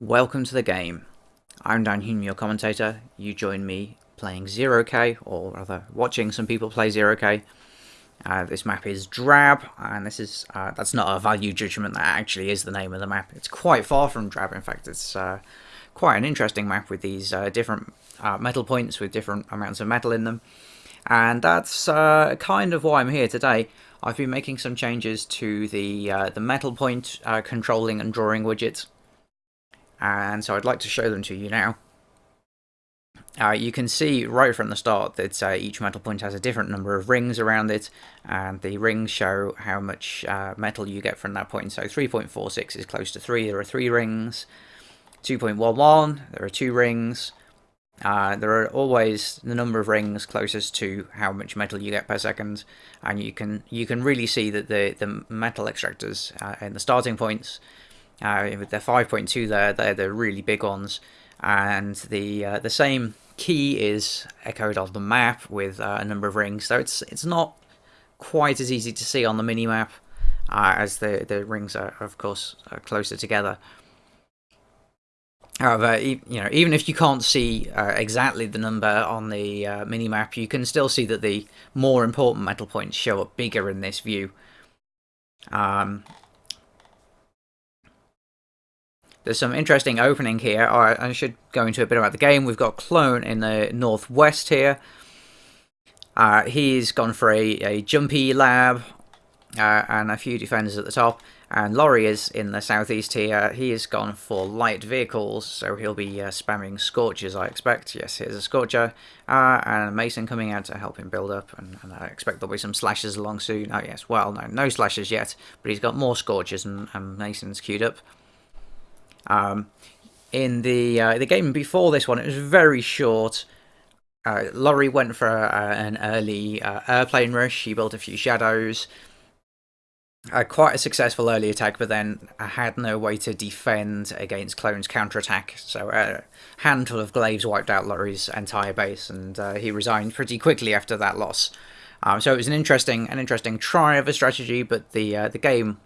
Welcome to the game. I'm Dan Hume, your commentator. You join me playing Zero K, or rather watching some people play 0k. Uh, this map is drab, and this is uh, that's not a value judgment, that actually is the name of the map. It's quite far from drab, in fact it's uh, quite an interesting map with these uh, different uh, metal points with different amounts of metal in them. And that's uh, kind of why I'm here today. I've been making some changes to the, the metal point controlling and drawing widgets and so I'd like to show them to you now. Uh, you can see right from the start that uh, each metal point has a different number of rings around it, and the rings show how much uh, metal you get from that point. So 3.46 is close to 3, there are 3 rings. 2.11, there are 2 rings. Uh, there are always the number of rings closest to how much metal you get per second, and you can you can really see that the, the metal extractors uh, in the starting points uh, with their 5.2 there, they're the really big ones. And the uh, the same key is echoed on the map with uh, a number of rings. So it's it's not quite as easy to see on the mini map uh, as the the rings are, of course, are closer together. However, you know, even if you can't see uh, exactly the number on the uh, mini map, you can still see that the more important metal points show up bigger in this view. Um, There's some interesting opening here. I should go into a bit about the game. We've got Clone in the northwest here. Uh, he's gone for a, a jumpy lab uh, and a few defenders at the top. And Laurie is in the southeast here. He has gone for light vehicles, so he'll be uh, spamming Scorchers, I expect. Yes, here's a Scorcher. Uh, and Mason coming out to help him build up, and, and, I expect there'll be some slashes along soon. Oh, yes, well, no, no slashes yet, but he's got more Scorchers, and, and Mason's queued up. Um, in the uh, the game before this one, it was very short. Uh, Laurie went for uh, an early uh, airplane rush. She built a few shadows. quite a successful early attack, but then I had no way to defend against Clone's counterattack. So a handful of glaives wiped out Laurie's entire base, and uh, he resigned pretty quickly after that loss. Um, so it was an interesting, an interesting try of a strategy, but the uh, the game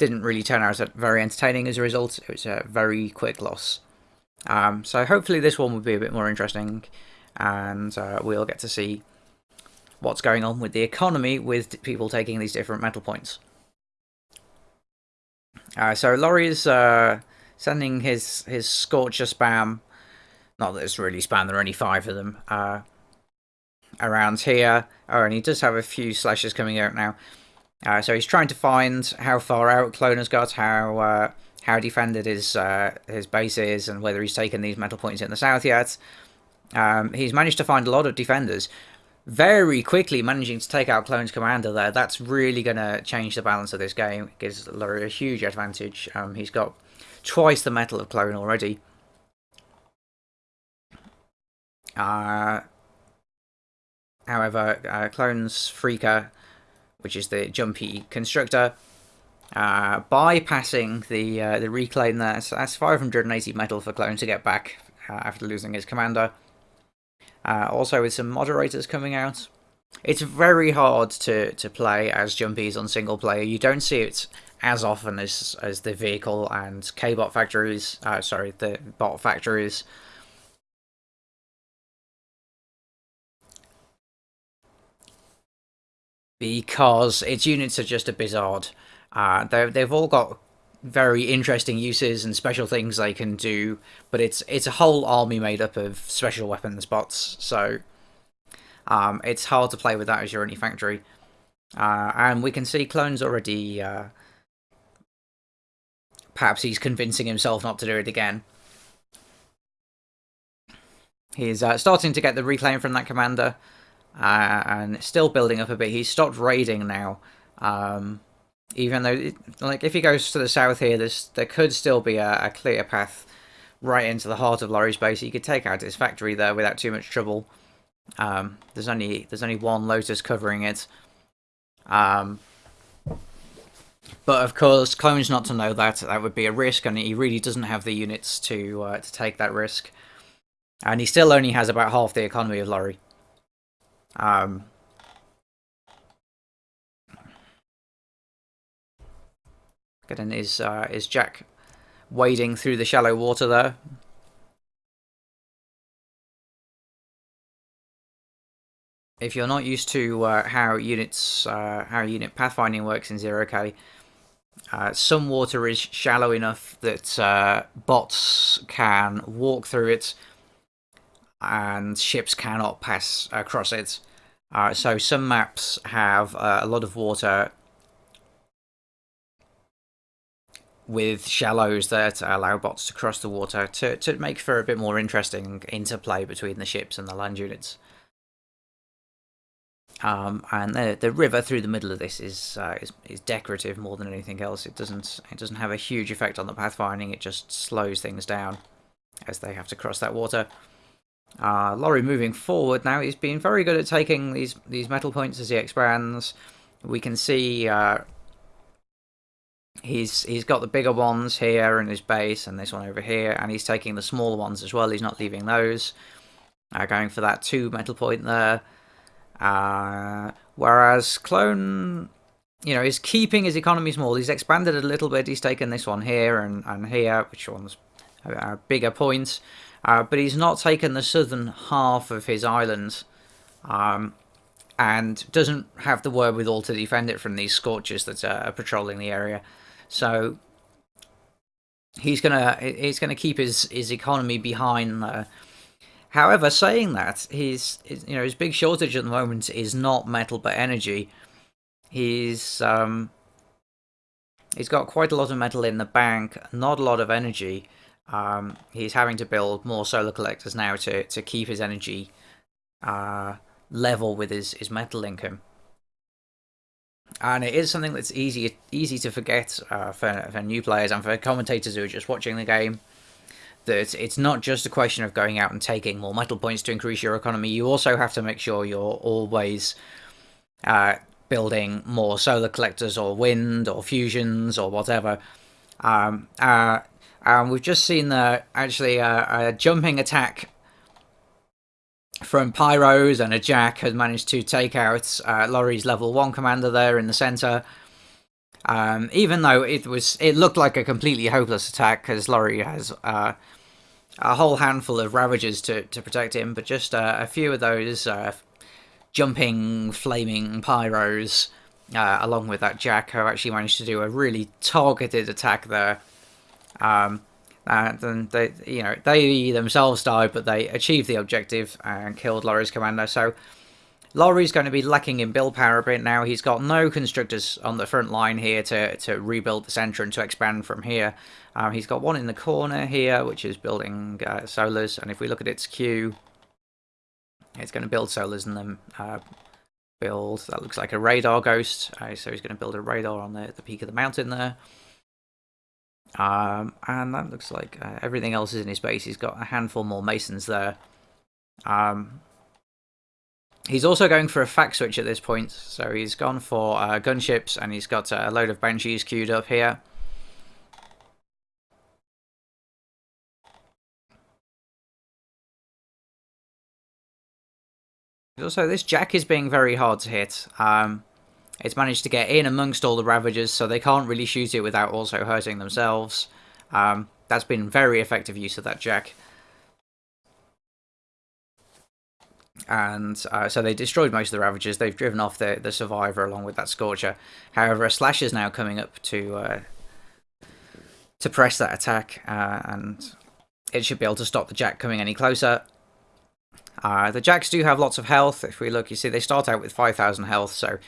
didn't really turn out very entertaining as a result. It was a very quick loss. Um, so hopefully this one will be a bit more interesting and uh, we'll get to see what's going on with the economy with people taking these different metal points. Uh, so Laurie is uh, sending his, his Scorcher spam, not that it's really spam, there are only five of them, uh, around here. Oh, and he does have a few slashes coming out now. Uh, so he's trying to find how far out Clone has got, how uh, how defended his uh, his base is, and whether he's taken these metal points in the south yet. Um, he's managed to find a lot of defenders. Very quickly managing to take out Clone's commander there. That's really going to change the balance of this game. It gives Laurie a huge advantage. Um, he's got twice the metal of Clone already. Uh, however, uh, Clone's Freaker which is the jumpy constructor, uh, bypassing the uh, the reclaim there. So that's 580 metal for Clone to get back uh, after losing his commander. Uh, also with some moderators coming out. It's very hard to, to play as Jumpies on single player. You don't see it as often as as the vehicle and K-bot factories. Uh, sorry, the bot factories. Because its units are just a bit odd. Uh, they've all got very interesting uses and special things they can do, but it's it's a whole army made up of special weapons bots, so um, it's hard to play with that as your only factory. Uh, and we can see Clone's already... Uh, perhaps he's convincing himself not to do it again. He's uh, starting to get the reclaim from that commander uh, and still building up a bit. He's stopped raiding now. Um, even though, it, like, if he goes to the south here, there could still be a, a, clear path right into the heart of Laurie's base. He could take out his factory there without too much trouble. Um, there's only there's only one Lotus covering it. Um, but of course, Clone's not to know that. That would be a risk, and he really doesn't have the units to uh, to take that risk. And he still only has about half the economy of Laurie. Um, Getting is uh, is Jack wading through the shallow water there. If you're not used to uh, how units, uh, how unit pathfinding works in Zero K, uh, some water is shallow enough that uh, bots can walk through it, and ships cannot pass across it. Uh, so some maps have uh, a lot of water with shallows that allow bots to cross the water to, to make for a bit more interesting interplay between the ships and the land units. Um, and the the river through the middle of this is, uh, is is decorative more than anything else. It doesn't it doesn't have a huge effect on the pathfinding. It just slows things down as they have to cross that water. Uh, Laurie moving forward now. He's been very good at taking these these metal points as he expands. We can see uh, he's he's got the bigger ones here in his base and this one over here, and he's taking the smaller ones as well. He's not leaving those. Uh, going for that two metal point there. Uh, whereas Clone, you know, is keeping his economy small. He's expanded a little bit. He's taken this one here and, and here, which one's a, bigger points. Uh, but he's not taken the southern half of his island. Um, and doesn't have the wherewithal to defend it from these scorches that are patrolling the area. So he's gonna he's gonna keep his his economy behind there. However, saying that, his, his, you know his big shortage at the moment is not metal but energy. He's um, he's got quite a lot of metal in the bank, not a lot of energy. Um, he's having to build more solar collectors now to to keep his energy uh, level with his his metal income. And it is something that's easy easy to forget uh, for for new players and for commentators who are just watching the game that it's not just a question of going out and taking more metal points to increase your economy. You also have to make sure you're always uh, building more solar collectors or wind or fusions or whatever. Um, uh, and we've just seen the actually a, a jumping attack from Pyros and a Jack has managed to take out uh, Laurie's level one commander there in the center. Um, even though it was, it looked like a completely hopeless attack because Laurie has uh, a whole handful of Ravagers to, to protect him, but just uh, a few of those uh, jumping, flaming Pyros, uh, along with that Jack, who actually managed to do a really targeted attack there. Um, and they, you know, they themselves died, but they achieved the objective and killed Laurie's commander. So Laurie's going to be lacking in build power a bit now. He's got no constructors on the front line here to, to rebuild the centre and to expand from here. Um, he's got one in the corner here, which is building uh, solars. And if we look at its queue, it's going to build solars and then uh, build, that looks like a radar ghost. Uh, so he's going to build a radar on the, the peak of the mountain there. Um, and that looks like uh, everything else is in his base. He's got a handful more masons there. Um, He's also going for a fact switch at this point, so he's gone for uh, gunships and he's got a load of banshees queued up here. Also, this Jack is being very hard to hit. Um, it's managed to get in amongst all the Ravagers, so they can't really shoot it without also hurting themselves. Um, that's been very effective use of that Jack. and uh, so they destroyed most of the Ravagers. They've driven off the the Survivor along with that Scorcher. However, a Slash is now coming up to uh, to press that attack, uh, and it should be able to stop the Jack coming any closer. Uh, the Jacks do have lots of health. If we look, you see they start out with 5,000 health, so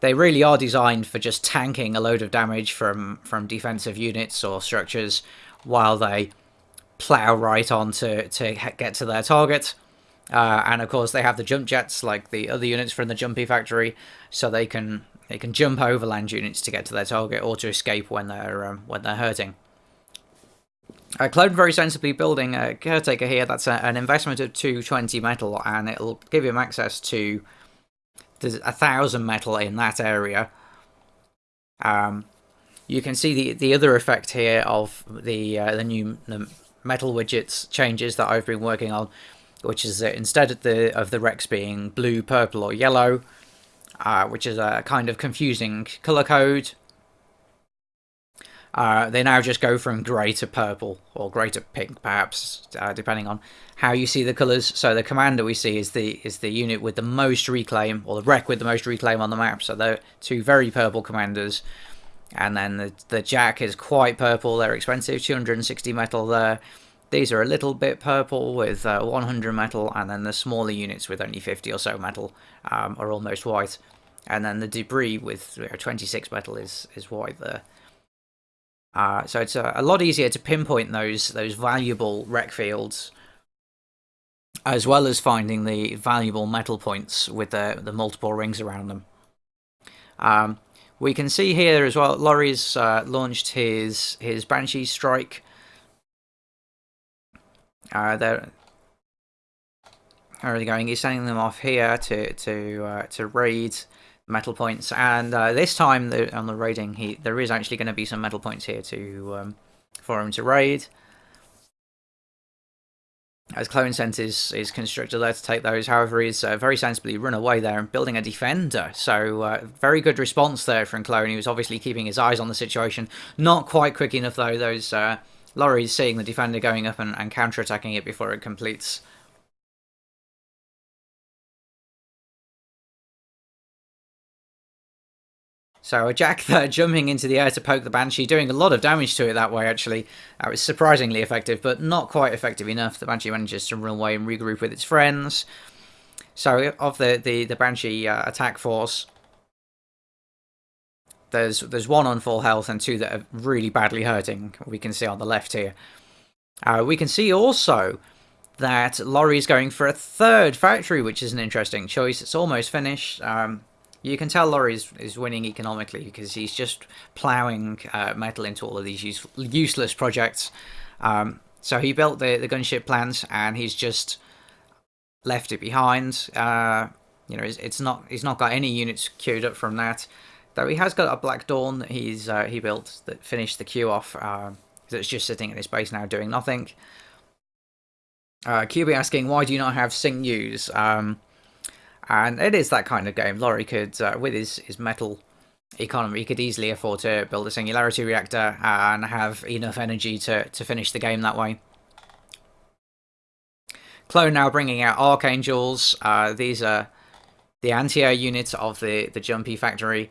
they really are designed for just tanking a load of damage from, from defensive units or structures while they plow right on to, to get to their target. Uh, and of course, they have the jump jets like the other units from the Jumpy factory, so they can they can jump over land units to get to their target or to escape when they're um, when they're hurting. Uh, Clone very sensibly building a caretaker here. That's a, an investment of 220 metal, and it'll give him access to there's a thousand metal in that area. Um, you can see the the other effect here of the uh, the new the metal widgets changes that I've been working on which is that instead of the of the wrecks being blue, purple, or yellow, uh, which is a kind of confusing color code. Uh, they now just go from grey to purple, or grey to pink, perhaps, uh, depending on how you see the colours. So the commander we see is the is the unit with the most reclaim, or the wreck with the most reclaim on the map. So they're two very purple commanders. And then the, the jack is quite purple, they're expensive, 260 metal there. These are a little bit purple with uh, 100 metal, and then the smaller units with only 50 or so metal um, are almost white. And then the debris with you know, 26 metal is, is white there. Uh, so it's a, a, lot easier to pinpoint those those valuable wreck fields, as well as finding the valuable metal points with the, the multiple rings around them. Um, we can see here as well, Laurie's uh, launched his his Banshee Strike. Uh, they're, they going? He's sending them off here to to uh, to raid metal points, and uh, this time the, on the raiding, he there is actually going to be some metal points here to um, for him to raid. As Clone Sent is, is constructed there to take those, however, he's uh, very sensibly run away there and building a defender. So, uh, very good response there from Clone. He was obviously keeping his eyes on the situation. Not quite quick enough, though. Those uh, Laurie's seeing the defender going up and, and counter-attacking it before it completes. So a Jack there jumping into the air to poke the Banshee, doing a lot of damage to it that way actually. Was surprisingly effective, but not quite effective enough. The Banshee manages to run away and regroup with its friends. So of the, the, the Banshee uh, attack force, there's there's one on full health and two that are really badly hurting. We can see on the left here. Uh, we can see also that Laurie's going for a third factory, which is an interesting choice. It's almost finished. Um, you can tell Laurie is, is winning economically because he's just ploughing uh, metal into all of these use, useless projects. Um, so he built the, the gunship plant and he's just left it behind. Uh, you know, it's, it's, not he's not got any units queued up from that. Though he has got a Black Dawn that he's uh, he built that finished the queue off. Uh, that's just sitting in his base now doing nothing. Uh, QB asking, why do you not have sinews? Um, and it is that kind of game. Laurie could, uh, with his, his metal economy, he could easily afford to build a singularity reactor and have enough energy to, to finish the game that way. Clone now bringing out Archangels. Uh, these are the anti-air units of the, the Jumpy factory.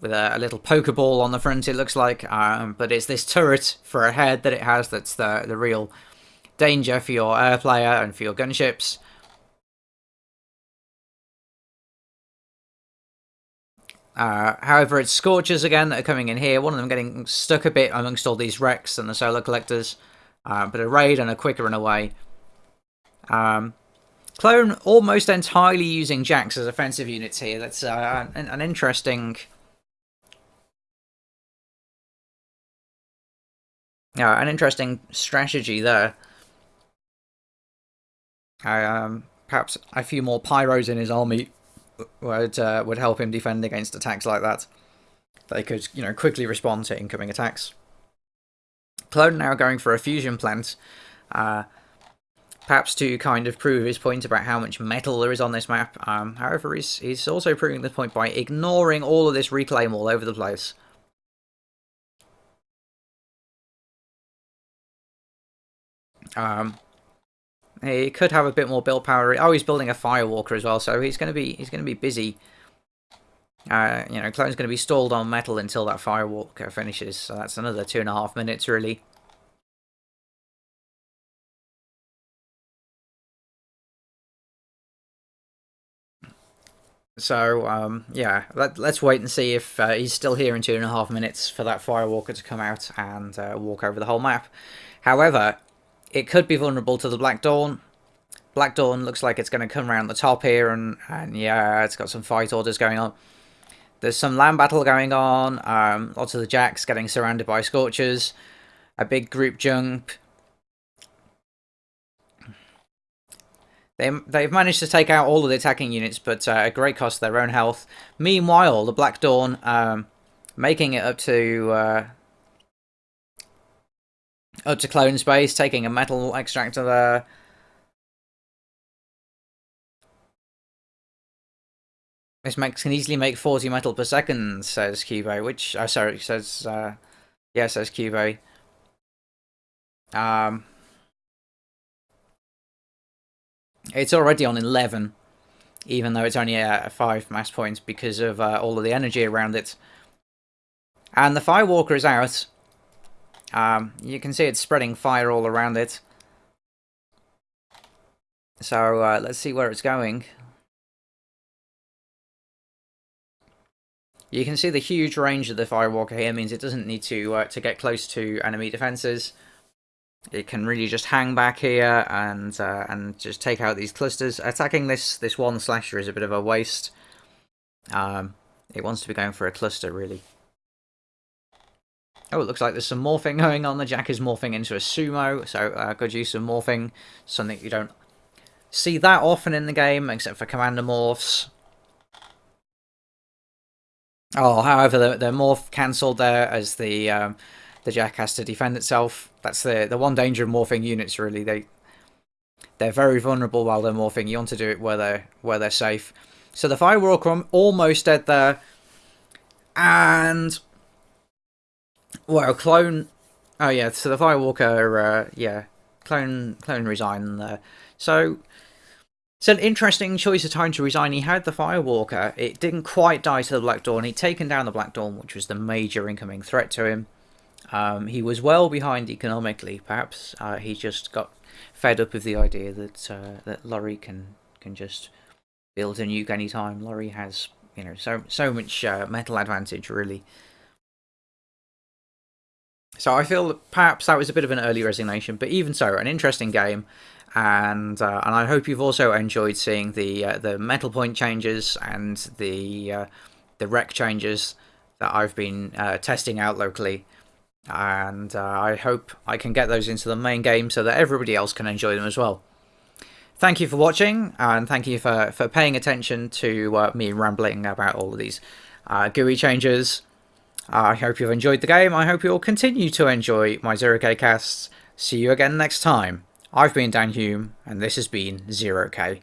With a, a, little Pokeball on the front, it looks like. Um, but it's this turret for a head that it has that's the, the real danger for your air player and for your gunships. Uh, however, it's Scorchers again that are coming in here. One of them getting stuck a bit amongst all these wrecks and the Solar Collectors. Uh, but a raid and a quicker run away. Um, Clone almost entirely using Jacks as offensive units here. That's uh, an, an, interesting... An interesting strategy there. Um, perhaps a few more Pyros in his army would uh, would help him defend against attacks like that. They could, you know, quickly respond to incoming attacks. Clone now going for a fusion plant, uh, perhaps to kind of prove his point about how much metal there is on this map. Um, however, he's, he's also proving the point by ignoring all of this reclaim all over the place. Um, he could have a bit more build power. Oh, he's building a Firewalker as well, so he's going to be he's going to be busy. Uh, you know, Clone's going to be stalled on metal until that Firewalker finishes, so that's another two and a half minutes, really. So, um, yeah, let, us wait and see if uh, he's still here in two and a half minutes for that Firewalker to come out and uh, walk over the whole map. However, it could be vulnerable to the Black Dawn. Black Dawn looks like it's going to come around the top here, and, and yeah, it's got some fight orders going on. There's some land battle going on, um, lots of the Jacks getting surrounded by Scorchers, a big group jump. They, they've managed to take out all of the attacking units, but uh, at great cost to their own health. Meanwhile, the Black Dawn um, making it up to uh, up to clone space, taking a metal extractor there. This makes can easily make 40 metal per second, says Cubo, which, oh sorry, says uh, Yeah, says Cube. Um, it's already on 11, even though it's only at 5 mass points because of uh, all of the energy around it. And the Firewalker is out. Um, you can see it's spreading fire all around it. So uh, let's see where it's going. You can see the huge range of the Firewalker here means it doesn't need to uh, to get close to enemy defenses. It can really just hang back here and uh, and just take out these clusters. Attacking this this one slasher is a bit of a waste. Um, it wants to be going for a cluster really. Oh, it looks like there's some morphing going on. The Jack is morphing into a sumo, so uh, good use of morphing. Something you don't see that often in the game, except for commander morphs. Oh, however, the, the morph cancelled there as the um, the Jack has to defend itself. That's the the one danger of morphing units. Really, they they're very vulnerable while they're morphing. You want to do it where they're where they're safe. So the Firewalker almost dead there, and well, clone. Oh yeah, so the Firewalker. Uh, yeah, clone clone resign there. So it's an interesting choice of time to resign. He had the Firewalker. It didn't quite die to the Black Dawn. He'd taken down the Black Dawn, which was the major incoming threat to him. Um, he was well behind economically, perhaps. Uh, he just got fed up with the idea that uh, that Laurie can can just build a nuke anytime. Laurie has, you know, so so much uh, metal advantage, really. So I feel that perhaps that was a bit of an early resignation, but even so, an interesting game and uh, and I hope you've also enjoyed seeing the uh, the metal point changes and the uh, the rec changes that I've been uh, testing out locally. And uh, I hope I can get those into the main game so that everybody else can enjoy them as well. Thank you for watching, and thank you for, for paying attention to uh, me rambling about all of these GUI changes. I hope you've enjoyed the game. I hope you'll continue to enjoy my Zero K casts. See you again next time. I've been Dan Hume, and this has been Zero K.